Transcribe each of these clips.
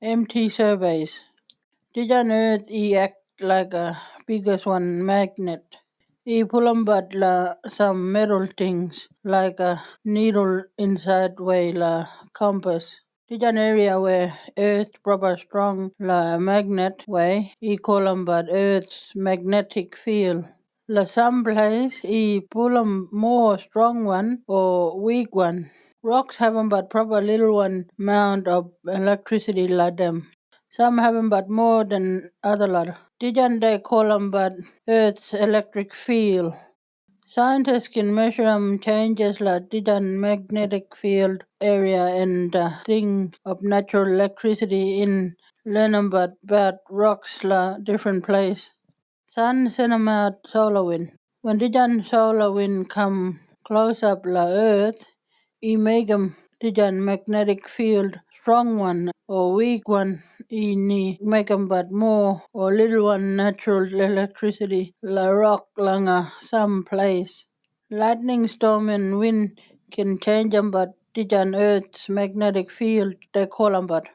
MT surveys. Did on Earth he act like a biggest one magnet? He pull 'em but la some metal things like a needle inside way la uh, compass. Did an area where Earth proper strong la magnet way, he call 'em but Earth's magnetic field. La some place he pull 'em more strong one or weak one. Rocks haven't but proper little one amount of electricity like them. Some haven't but more than other lot. Didn't they call 'em but Earth's electric field? Scientists can measure 'em changes like didn't magnetic field area and the thing of natural electricity in learn 'em but about rocks la different place. Sun send 'em out solar wind. When didn't solar wind come close up la Earth, he make 'em didn't magnetic field strong one or weak one he need make 'em but more or little one natural electricity la rock langa some place. Lightning storm and wind can change 'em but didn't Earth's magnetic field they call 'em but.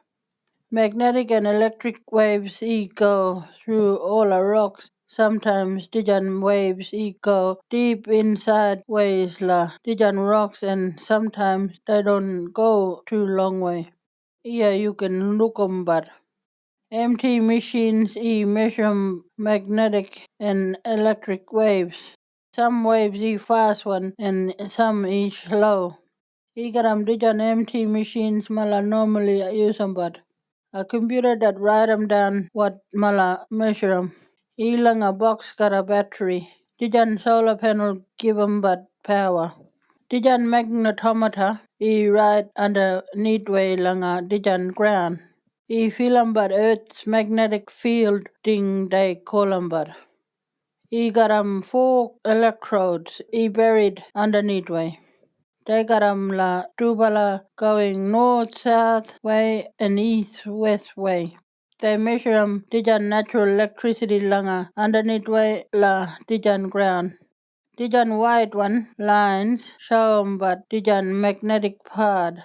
Magnetic and electric waves e go through all the rocks. Sometimes didn't waves e go deep inside ways la didn't rocks and sometimes they don't go too long way. Yeah, you can look 'em but MT machines e measure magnetic and electric waves. Some waves e fast one and some e slow. E got 'em didn't MT machines mala normally use 'em but. A computer that write 'em down what mala measure 'em. Elang a box got a battery. Dijan solar panel give 'em but power. Dijan magnetometer e right underneath way langa dijan ground. E feel 'em but Earth's magnetic field call 'em but. E got 'em four electrodes e buried underneath way. They got 'em la tubala going north, south way and east, west way. They measure 'em dijan natural electricity langa underneath way la dijan ground. Dijan white one lines show 'em but dijan magnetic part.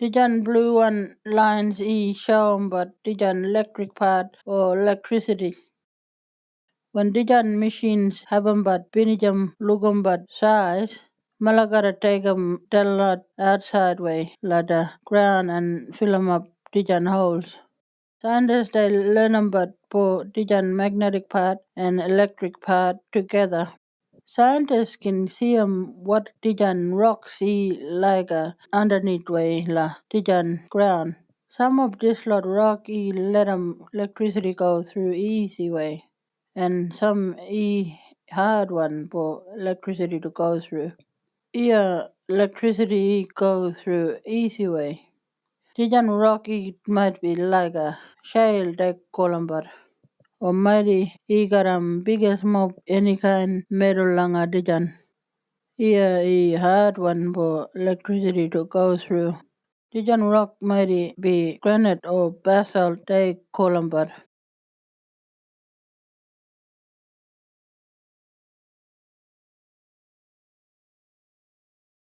Dijan blue one lines e show 'em but dijan electric part or electricity. When dijan machines have have 'em but binijam 'em but size, mala gotta take 'em del lot outside way la the ground and fill fill 'em up dijan holes. Scientists they learn but for dijan magnetic part and electric part together. Scientists can see 'em what dijan rocks see like uh, underneath way la dijan ground. Some of this lot rock e let 'em electricity go through easy way and some e hard one for electricity to go through. Yeah, electricity go through easy way. Dijan rock might be like a shale they call 'em but or mighty he got 'em biggest mob any kind metal langa dijan. Yeah, a hard one for electricity to go through. Dijan rock might be granite or basalt 'em but